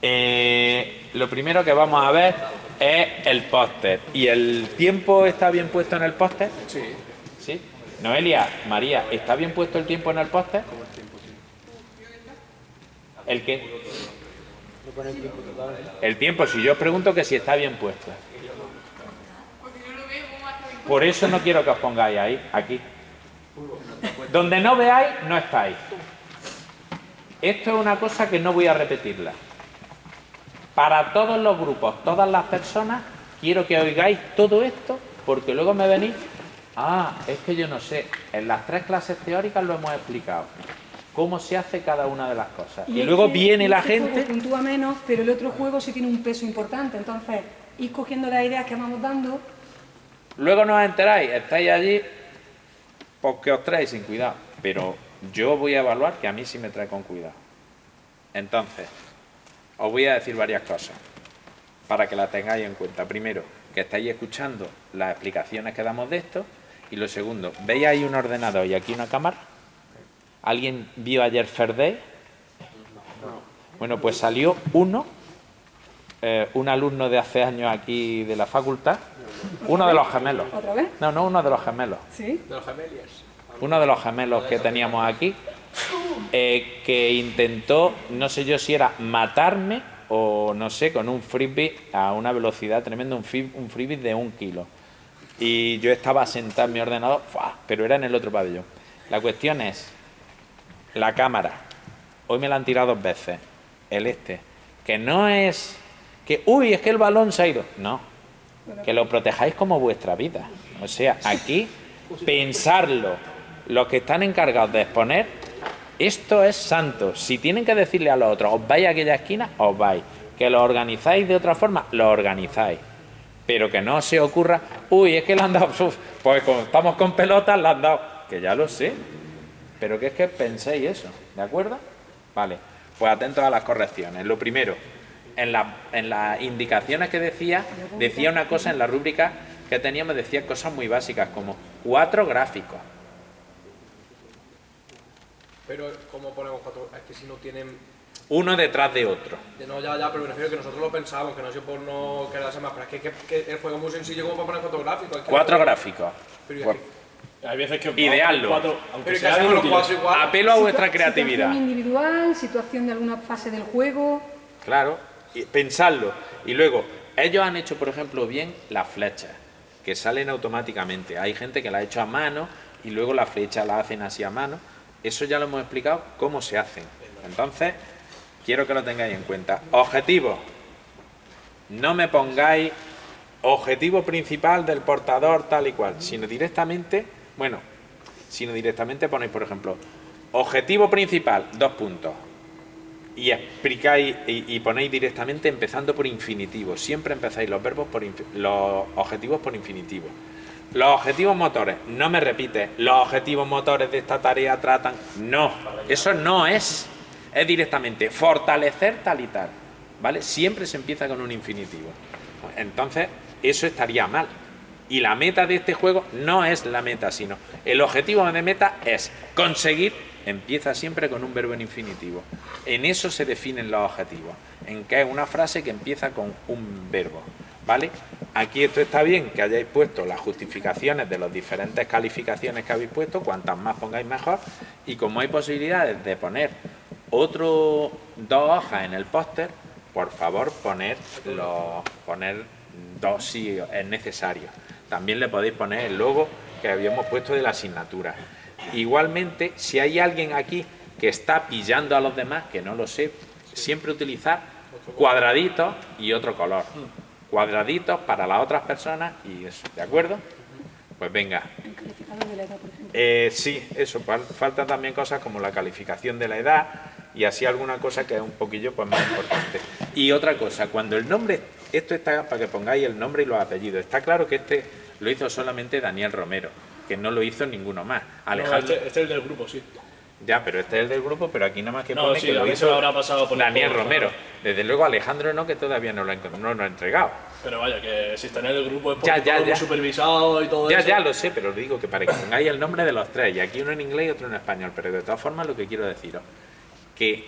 Eh, lo primero que vamos a ver es el póster. ¿Y el tiempo está bien puesto en el póster? Sí. ¿Sí? Noelia, María, ¿está bien puesto el tiempo en el póster? ¿El qué? El tiempo, si yo os pregunto que si está bien puesto. Por eso no quiero que os pongáis ahí, aquí. Donde no veáis, no estáis. Esto es una cosa que no voy a repetirla. Para todos los grupos, todas las personas, quiero que oigáis todo esto, porque luego me venís, ah, es que yo no sé, en las tres clases teóricas lo hemos explicado, cómo se hace cada una de las cosas. Y, luego viene la este juego gente... puntúa menos, pero el otro juego sí tiene un peso importante, entonces ir cogiendo las ideas que vamos dando Luego no os enteráis, estáis allí porque os traéis sin cuidado. Pero yo voy a evaluar que a mí sí me trae con cuidado. Entonces, os voy a decir varias cosas para que las tengáis en cuenta. Primero, que estáis escuchando las explicaciones que damos de esto. Y lo segundo, ¿veis ahí un ordenador y aquí una cámara? ¿Alguien vio ayer Ferday? Bueno, pues salió uno, eh, un alumno de hace años aquí de la facultad, uno de los gemelos. otra vez. No, no, uno de los gemelos. ¿Sí? De los gemelias. Uno de los gemelos que teníamos aquí, eh, que intentó, no sé yo si era matarme o no sé, con un frisbee a una velocidad tremenda, un, un frisbee de un kilo. Y yo estaba sentado en mi ordenador, ¡fua! pero era en el otro pabellón. La cuestión es, la cámara, hoy me la han tirado dos veces, el este, que no es que, uy, es que el balón se ha ido. No, que lo protejáis como vuestra vida. O sea, aquí pensarlo, los que están encargados de exponer, esto es santo. Si tienen que decirle a los otros, os vais a aquella esquina, os vais. Que lo organizáis de otra forma, lo organizáis. Pero que no se ocurra, uy, es que le han dado, pues como estamos con pelotas, le han dado, que ya lo sé. Pero que es que penséis eso, ¿de acuerdo? Vale, pues atentos a las correcciones. Lo primero, en, en las indicaciones que decía, decía una cosa en la rúbrica que teníamos, decía cosas muy básicas, como cuatro gráficos. Pero, ¿cómo ponemos cuatro? Es que si no tienen. Uno detrás de otro. de No, ya, ya, pero me refiero que nosotros lo pensamos, que no sé por no quedarse más. Pero es que, que- que el juego es muy sencillo como para poner fotográficos. es que- Cuatro gráficos. Pero, ¿y Pues? Hay veces que cuatro, aunque pero ¿y qué sean hacemos los inútiles. cuatro igual? apelo a vuestra creatividad. Situación individual, situación de alguna fase del juego. Claro, y pensarlo. Y luego, ellos han hecho, por ejemplo, bien las flechas, que salen automáticamente. Hay gente que la ha hecho a mano y luego la flecha la hacen así a mano. Eso ya lo hemos explicado cómo se hacen. Entonces, quiero que lo tengáis en cuenta. Objetivo. No me pongáis objetivo principal del portador tal y cual, sino directamente, bueno, sino directamente ponéis, por ejemplo, objetivo principal, dos puntos y explicáis y, ponéis directamente empezando por infinitivo. Siempre empezáis los verbos por los objetivos por infinitivo. Los objetivos motores, no me repites, los objetivos motores de esta tarea tratan. No, eso no es. Es directamente fortalecer tal y tal. ¿Vale? Siempre se empieza con un infinitivo. Entonces, eso estaría mal. Y la meta de este juego no es la meta, sino el objetivo de meta es conseguir, empieza siempre con un verbo en infinitivo. En eso se definen los objetivos, en que es una frase que empieza con un verbo. ¿Vale? Aquí esto está bien que hayáis puesto las justificaciones de las diferentes calificaciones que habéis puesto, cuantas más pongáis mejor, y como hay posibilidades de poner otro dos hojas en el póster, por favor poner poner dos si es necesario. También le podéis poner el logo que habíamos puesto de la asignatura. Igualmente, si hay alguien aquí que está pillando a los demás, que no lo sé, siempre utilizar cuadraditos y otro color. Cuadraditos para las otras personas y eso, ¿de acuerdo? Pues venga, El calificador de la edad, por ejemplo. eh, sí, eso, fal- faltan también cosas como la calificación de la edad y así alguna cosa que es un poquillo pues, más importante. Y otra cosa, cuando el nombre, esto está para que pongáis el nombre y los apellidos, está claro que este lo hizo solamente Daniel Romero, que no lo hizo ninguno más. No, Alejandro, este, este es el del grupo, sí. Ya, pero este es el del grupo, pero aquí nada más que No, pone sí, que lo hizo habrá pasado por el Daniel Romero. claro. Desde luego Alejandro no, que todavía no lo ha, no lo ha entregado. Pero vaya, que si está en el grupo es Ya, porque ya, muy ya. supervisado y todo Ya, eso. ya lo sé, pero os digo que para que pongáis el nombre de los tres, y aquí uno en inglés y otro en español, pero de todas formas lo que quiero deciros, que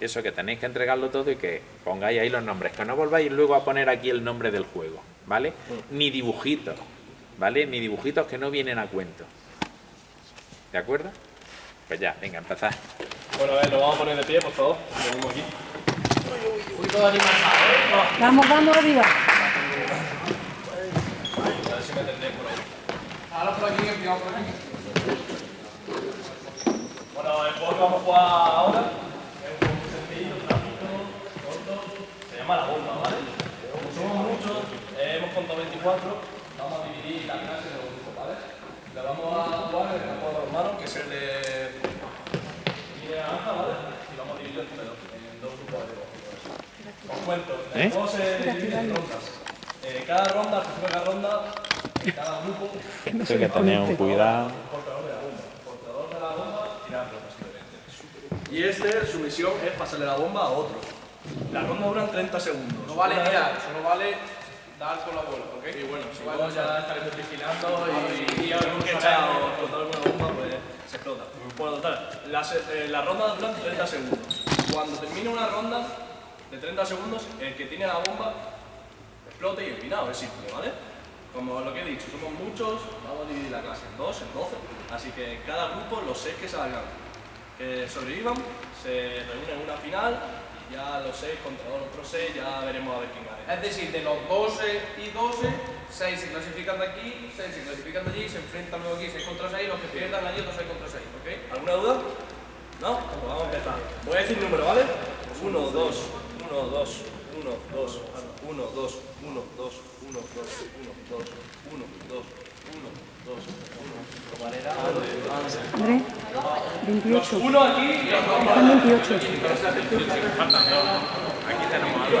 eso que tenéis que entregarlo todo y que pongáis ahí los nombres, que no volváis luego a poner aquí el nombre del juego, ¿vale? Ni dibujitos, ¿vale? Ni dibujitos que no vienen a cuento. ¿De acuerdo? Pues ya, venga, empezad. Bueno, a ver, nos vamos a poner de pie, por favor. Venimos aquí. Vamos dando arriba. A ver si me entendéis por ahí. Ahora por aquí, empezamos por aquí. Bueno, el juego que vamos a jugar ahora es un juego muy sencillo, rápido, corto. Se llama La Bomba, ¿vale? Como somos muchos, eh, hemos contado 24, vamos a dividir la clase ¿vale? La vamos a jugar en el campo de los manos, que es el de línea naranja, ¿vale? Y vamos a dividir entre dos, en dos grupos de dos. Os cuento, el ¿Eh? juego se divide en rondas. Eh, cada ronda, al principio de cada ronda, en cada grupo, No se desconecte. cuidado. portador de la bomba. Portador de la bomba, tirar pelota simplemente. Y este, su misión es pasarle la bomba a otro. La ronda dura 30 segundos. No vale tirar, solo vale dar con la bola, ¿ok? Y bueno, si No luego vale ya estaremos vigilando y, y algún que echa o explotar alguna bomba, pues se explota. Bueno, total, la, eh, la ronda dura 30 segundos. Cuando termine una ronda de 30 segundos, el que tiene la bomba explote y eliminado, es simple, ¿vale? Como lo que he dicho, somos muchos, vamos a dividir la clase en dos, en 12, así que cada grupo, los seis que salgan, que sobrevivan, se reúnen en una final ya los seis contra los otros seis, ya veremos a ver quién gana. Es decir, de los 12 y 12, 6 se clasifican de aquí, 6 se clasifican de allí, se enfrentan luego aquí 6 contra 6, los que pierdan allí otros 6 contra 6, ¿ok? ¿Alguna duda? ¿No? Pues vamos a empezar. Voy a decir número, ¿vale? 1, 2, 1, 2, 1, 2, 1, 2, 1, 2, 1, 2, 1, 2, 1, 2, 1, 2, André, 28. Uno aquí y Están 28. Aquí tenemos algo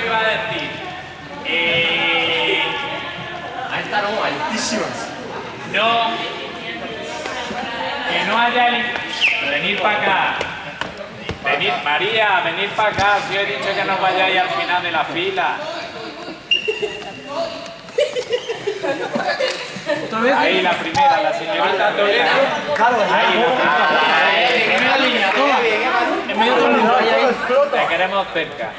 que iba a decir. Eh... A esta no, altísimas. No. Que no haya... Venir para acá. Venir, María, venir para acá. Si he dicho que no vayáis al final de la fila. Ahí la primera, la señorita Toledo. Claro, ahí la primera línea, toma. En medio de la Te queremos cerca.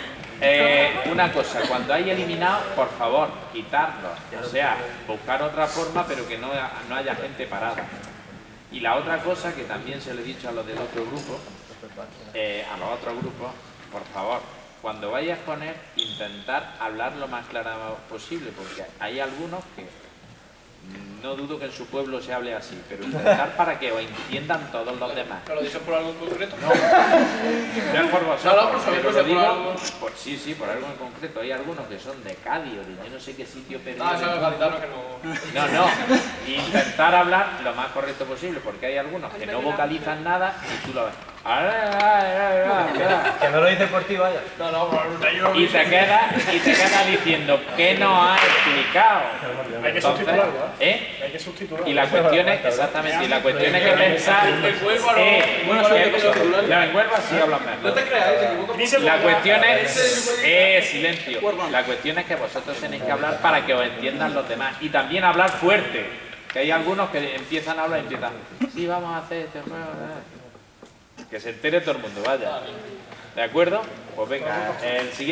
Eh, una cosa, cuando hay eliminado, por favor, quitarlo. O sea, buscar otra forma, pero que no, no haya gente parada. Y la otra cosa que también se lo he dicho a los del otro grupo, eh, a los otros grupos, por favor, cuando vayas a poner, intentar hablar lo más claro posible, porque hay algunos que no dudo que en su pueblo se hable así, pero intentar para que os entiendan todos los demás. ¿Pero lo dices por algo en concreto? No es por vosotros, No, no, por pero por lo algo. por- sí, sí, por algo en concreto. Hay algunos que son de Cádiz o de yo no sé qué sitio perdido. Ah, gaditano que no... No, no. Intentar hablar lo más correcto posible, porque hay algunos que no vocalizan nada y tú lo ves. Que no lo dice por ti, vaya. No, no, por Y te queda, y te queda diciendo ¿qué nos ha explicado? Hay que Entonces, sustituirlo, ¿eh? Hay que sustituirlo. Y la cuestión es, exactamente, y la cuestión es que pensar, no- eh, no que- que no, en Huelva sí hablan No mejor. te creas, se equivoca. Dice La cuestión es, eh, silencio. La cuestión es que vosotros tenéis que hablar para que os entiendan los demás y también hablar fuerte. Que hay algunos que empiezan a hablar y empiezan, sí, vamos a hacer este juego. Eh". Que se entere todo el mundo, vaya. ¿De acuerdo? Pues venga, el siguiente.